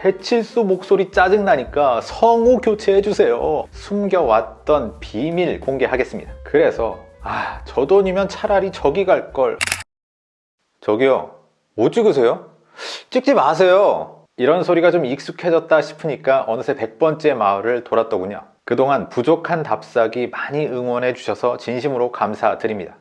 배칠수 목소리 짜증나니까 성우 교체해주세요. 숨겨왔던 비밀 공개하겠습니다. 그래서 아, 저 돈이면 차라리 저기 갈 걸. 저기요, 뭐 찍으세요? 찍지 마세요. 이런 소리가 좀 익숙해졌다 싶으니까 어느새 100번째 마을을 돌았더군요. 그동안 부족한 답사기 많이 응원해 주셔서 진심으로 감사드립니다.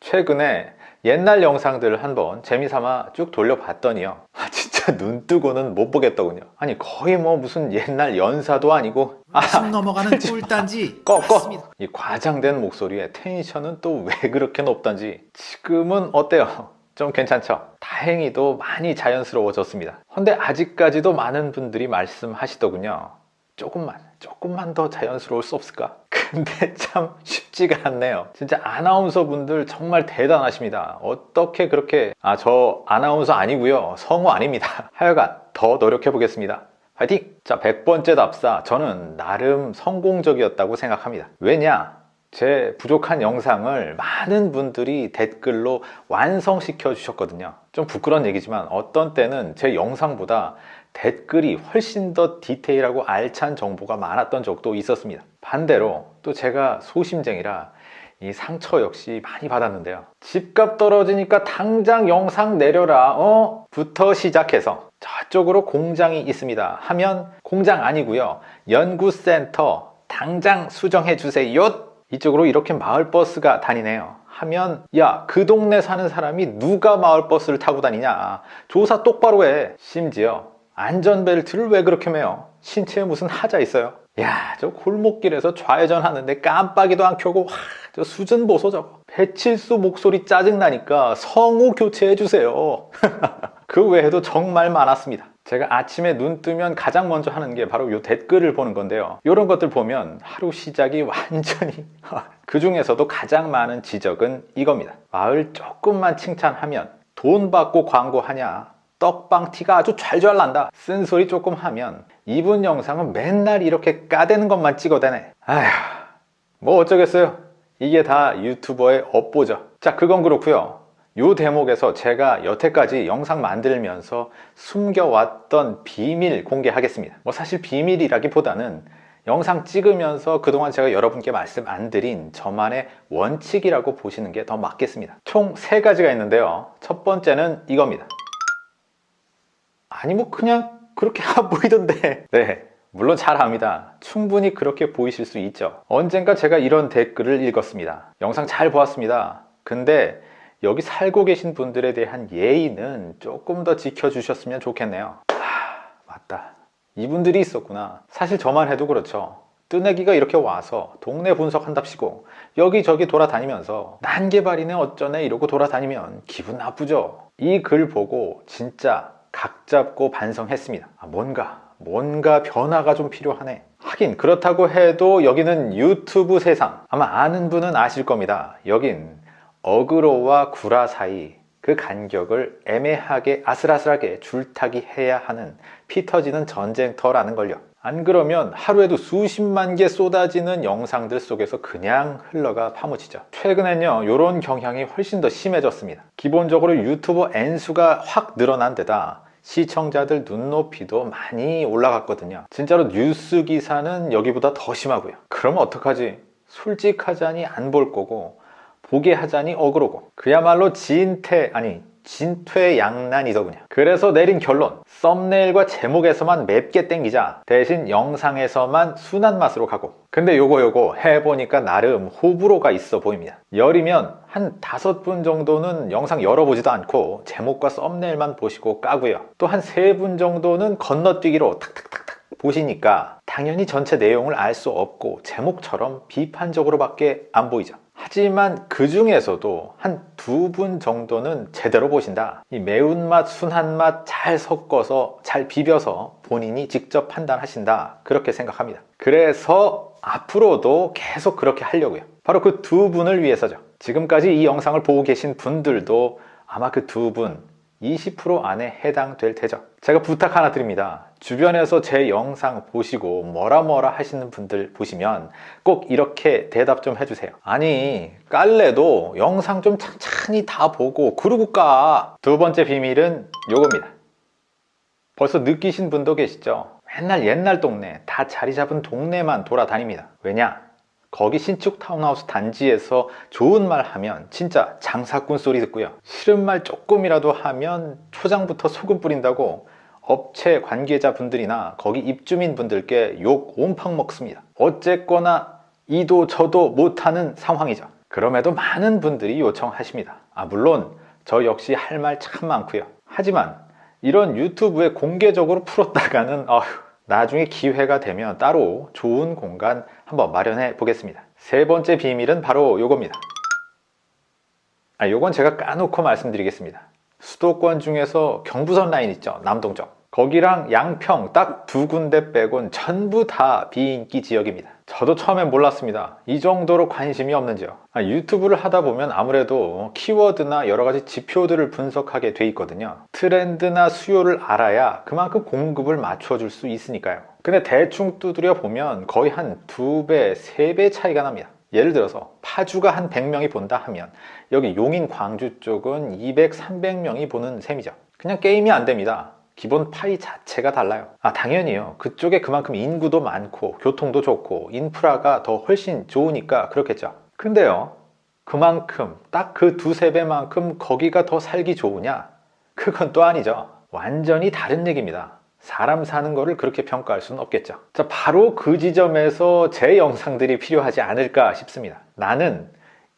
최근에 옛날 영상들을 한번 재미삼아 쭉 돌려봤더니요. 아, 진짜 눈 뜨고는 못 보겠더군요. 아니 거의 뭐 무슨 옛날 연사도 아니고 아, 숨 넘어가는 꿀단지 꺼, 꺼. 맞습니다. 이 과장된 목소리에 텐션은 또 왜 그렇게 높단지 지금은 어때요? 좀 괜찮죠? 다행히도 많이 자연스러워졌습니다. 근데 아직까지도 많은 분들이 말씀하시더군요. 조금만, 조금만 더 자연스러울 수 없을까? 근데 참 쉽지가 않네요. 진짜 아나운서 분들 정말 대단하십니다. 어떻게 그렇게, 아, 저 아나운서 아니고요. 성우 아닙니다. 하여간 더 노력해 보겠습니다. 화이팅! 자, 100번째 답사. 저는 나름 성공적이었다고 생각합니다. 왜냐? 제 부족한 영상을 많은 분들이 댓글로 완성시켜 주셨거든요. 좀 부끄러운 얘기지만 어떤 때는 제 영상보다 댓글이 훨씬 더 디테일하고 알찬 정보가 많았던 적도 있었습니다. 반대로 또 제가 소심쟁이라 이 상처 역시 많이 받았는데요. 집값 떨어지니까 당장 영상 내려라, 어? 부터 시작해서 저쪽으로 공장이 있습니다. 하면 공장 아니고요. 연구센터 당장 수정해 주세요. 이쪽으로 이렇게 마을버스가 다니네요. 하면 야 그 동네 사는 사람이 누가 마을버스를 타고 다니냐? 조사 똑바로 해. 심지어 안전벨트를 왜 그렇게 매요 신체에 무슨 하자 있어요? 야 저 골목길에서 좌회전 하는데 깜빡이도 안 켜고 와, 저 수준 보소 저거. 배칠수 목소리 짜증나니까 성우 교체해 주세요. 그 외에도 정말 많았습니다 제가 아침에 눈 뜨면 가장 먼저 하는 게 바로 이 댓글을 보는 건데요. 이런 것들 보면 하루 시작이 완전히 그 중에서도 가장 많은 지적은 이겁니다. 마을 조금만 칭찬하면 돈 받고 광고하냐? 떡방 티가 아주 잘잘 난다. 쓴소리 조금 하면 이분 영상은 맨날 이렇게 까대는 것만 찍어대네. 아휴 뭐 어쩌겠어요. 이게 다 유튜버의 업보죠. 자 그건 그렇고요 이 대목에서 제가 여태까지 영상 만들면서 숨겨왔던 비밀 공개하겠습니다. 뭐 사실 비밀이라기보다는 영상 찍으면서 그동안 제가 여러분께 말씀 안 드린 저만의 원칙이라고 보시는 게 더 맞겠습니다. 총 세 가지가 있는데요. 첫 번째는 이겁니다. 아니 뭐 그냥 그렇게 안 보이던데. 네 물론 잘 압니다. 충분히 그렇게 보이실 수 있죠. 언젠가 제가 이런 댓글을 읽었습니다. 영상 잘 보았습니다. 근데 여기 살고 계신 분들에 대한 예의는 조금 더 지켜주셨으면 좋겠네요. 하, 맞다. 이분들이 있었구나. 사실 저만 해도 그렇죠. 뜨내기가 이렇게 와서 동네 분석한답시고 여기저기 돌아다니면서 난개발이네 어쩌네 이러고 돌아다니면 기분 나쁘죠. 이 글 보고 진짜 각 잡고 반성했습니다. 아, 뭔가 뭔가 변화가 좀 필요하네. 하긴 그렇다고 해도 여기는 유튜브 세상. 아마 아는 분은 아실 겁니다. 여긴 어그로와 구라 사이 그 간격을 애매하게 아슬아슬하게 줄타기 해야 하는 피 터지는 전쟁터라는 걸요. 안 그러면 하루에도 수십만 개 쏟아지는 영상들 속에서 그냥 흘러가 파묻히죠. 최근엔요 이런 경향이 훨씬 더 심해졌습니다. 기본적으로 유튜버 N수가 확 늘어난 데다 시청자들 눈높이도 많이 올라갔거든요. 진짜로 뉴스 기사는 여기보다 더 심하고요. 그러면 어떡하지? 솔직하자니 안 볼 거고 보게 하자니 어그로고 그야말로 진퇴 아니 진퇴양난이더군요 그래서 내린 결론 썸네일과 제목에서만 맵게 땡기자. 대신 영상에서만 순한 맛으로 가고. 근데 요거 요거 해보니까 나름 호불호가 있어 보입니다. 열이면 한 다섯 분 정도는 영상 열어보지도 않고 제목과 썸네일만 보시고 까고요. 또 한 세 분 정도는 건너뛰기로 탁탁탁탁 보시니까 당연히 전체 내용을 알 수 없고 제목처럼 비판적으로밖에 안 보이죠 하지만 그 중에서도 한 두 분 정도는 제대로 보신다. 이 매운맛 순한맛 잘 섞어서 잘 비벼서 본인이 직접 판단하신다. 그렇게 생각합니다. 그래서 앞으로도 계속 그렇게 하려고요. 바로 그 두 분을 위해서죠. 지금까지 이 영상을 보고 계신 분들도 아마 그 두분 20% 안에 해당될 테죠 제가 부탁 하나 드립니다 주변에서 제 영상 보시고 뭐라 뭐라 하시는 분들 보시면 꼭 이렇게 대답 좀 해주세요 아니 깔래도 영상 좀 찬찬히 다 보고 그러고 까 두 번째 비밀은 요겁니다 벌써 느끼신 분도 계시죠? 맨날 옛날 동네, 다 자리 잡은 동네만 돌아다닙니다. 왜냐? 거기 신축 타운하우스 단지에서 좋은 말 하면 진짜 장사꾼 소리 듣고요. 싫은 말 조금이라도 하면 초장부터 소금 뿌린다고 업체 관계자분들이나 거기 입주민 분들께 욕 온팡 먹습니다. 어쨌거나 이도 저도 못하는 상황이죠. 그럼에도 많은 분들이 요청하십니다. 아, 물론 저 역시 할 말 참 많고요. 하지만 이런 유튜브에 공개적으로 풀었다가는 어휴, 나중에 기회가 되면 따로 좋은 공간 한번 마련해 보겠습니다. 세 번째 비밀은 바로 요겁니다. 아, 요건 제가 까놓고 말씀드리겠습니다. 수도권 중에서 경부선 라인 있죠? 남동 쪽. 거기랑 양평 딱 두 군데 빼곤 전부 다 비인기 지역입니다. 저도 처음엔 몰랐습니다. 이 정도로 관심이 없는 지역. 아, 유튜브를 하다 보면 아무래도 키워드나 여러 가지 지표들을 분석하게 돼 있거든요. 트렌드나 수요를 알아야 그만큼 공급을 맞춰줄 수 있으니까요. 근데 대충 두드려 보면 거의 한 두 배, 세 배 차이가 납니다. 예를 들어서 파주가 한 100명이 본다 하면 여기 용인 광주 쪽은 200, 300명이 보는 셈이죠. 그냥 게임이 안 됩니다. 기본 파이 자체가 달라요. 아, 당연히요. 그쪽에 그만큼 인구도 많고 교통도 좋고 인프라가 더 훨씬 좋으니까 그렇겠죠. 근데요. 그만큼 딱 그 두세 배만큼 거기가 더 살기 좋으냐? 그건 또 아니죠. 완전히 다른 얘기입니다. 사람 사는 거를 그렇게 평가할 수는 없겠죠. 자, 바로 그 지점에서 제 영상들이 필요하지 않을까 싶습니다. 나는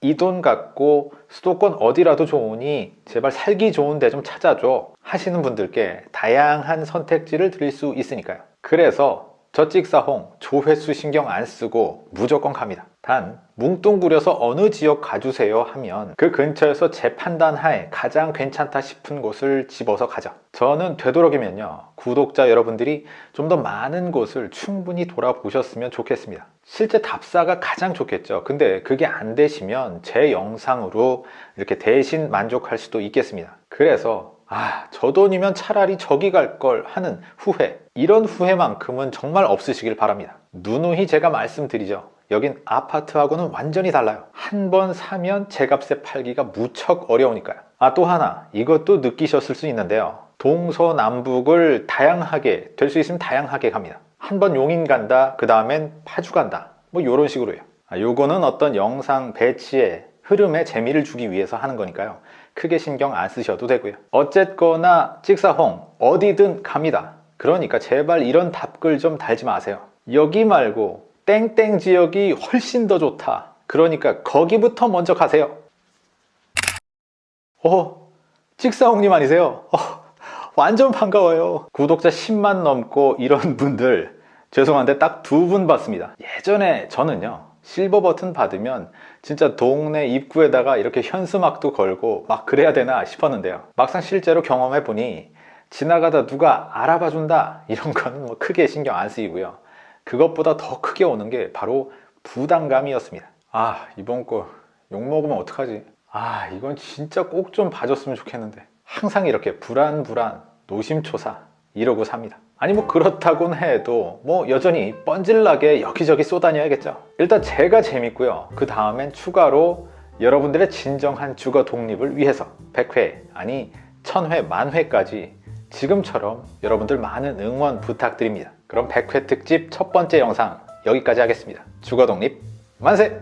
이 돈 갖고 수도권 어디라도 좋으니 제발 살기 좋은 데 좀 찾아줘 하시는 분들께 다양한 선택지를 드릴 수 있으니까요. 그래서 저 찍사홍 조회수 신경 안 쓰고 무조건 갑니다. 단 뭉뚱그려서 어느 지역 가주세요 하면 그 근처에서 제 판단 하에 가장 괜찮다 싶은 곳을 집어서 가죠. 저는 되도록이면요 구독자 여러분들이 좀 더 많은 곳을 충분히 돌아보셨으면 좋겠습니다. 실제 답사가 가장 좋겠죠. 근데 그게 안 되시면 제 영상으로 이렇게 대신 만족할 수도 있겠습니다. 그래서 아, 저 돈이면 차라리 저기 갈 걸 하는 후회. 이런 후회만큼은 정말 없으시길 바랍니다. 누누이 제가 말씀드리죠. 여긴 아파트하고는 완전히 달라요. 한 번 사면 제 값에 팔기가 무척 어려우니까요. 아, 또 하나. 이것도 느끼셨을 수 있는데요. 동서남북을 다양하게, 될 수 있으면 다양하게 갑니다. 한 번 용인 간다, 그 다음엔 파주 간다. 뭐 이런 식으로요. 아, 요거는 어떤 영상 배치에 흐름에 재미를 주기 위해서 하는 거니까요. 크게 신경 안 쓰셔도 되고요. 어쨌거나 찍사홍 어디든 갑니다. 그러니까 제발 이런 답글 좀 달지 마세요. 여기 말고 땡땡 지역이 훨씬 더 좋다. 그러니까 거기부터 먼저 가세요. 어, 찍사홍님 아니세요? 어, 완전 반가워요. 구독자 10만 넘고 이런 분들 죄송한데 딱 두 분 봤습니다. 예전에 저는요. 실버 버튼 받으면 진짜 동네 입구에다가 이렇게 현수막도 걸고 막 그래야 되나 싶었는데요. 막상 실제로 경험해 보니 지나가다 누가 알아봐 준다 이런 건 뭐 크게 신경 안 쓰이고요. 그것보다 더 크게 오는 게 바로 부담감이었습니다. 아 이번 거 욕먹으면 어떡하지? 아 이건 진짜 꼭 좀 봐줬으면 좋겠는데 항상 이렇게 불안불안 노심초사 이러고 삽니다. 아니 뭐 그렇다곤 해도 뭐 여전히 뻔질나게 여기저기 쏘다녀야겠죠 일단 제가 재밌고요 그 다음엔 추가로 여러분들의 진정한 주거 독립을 위해서 100회 아니 1000회 만회까지 지금처럼 여러분들 많은 응원 부탁드립니다 그럼 100회 특집 첫 번째 영상 여기까지 하겠습니다 주거 독립 만세!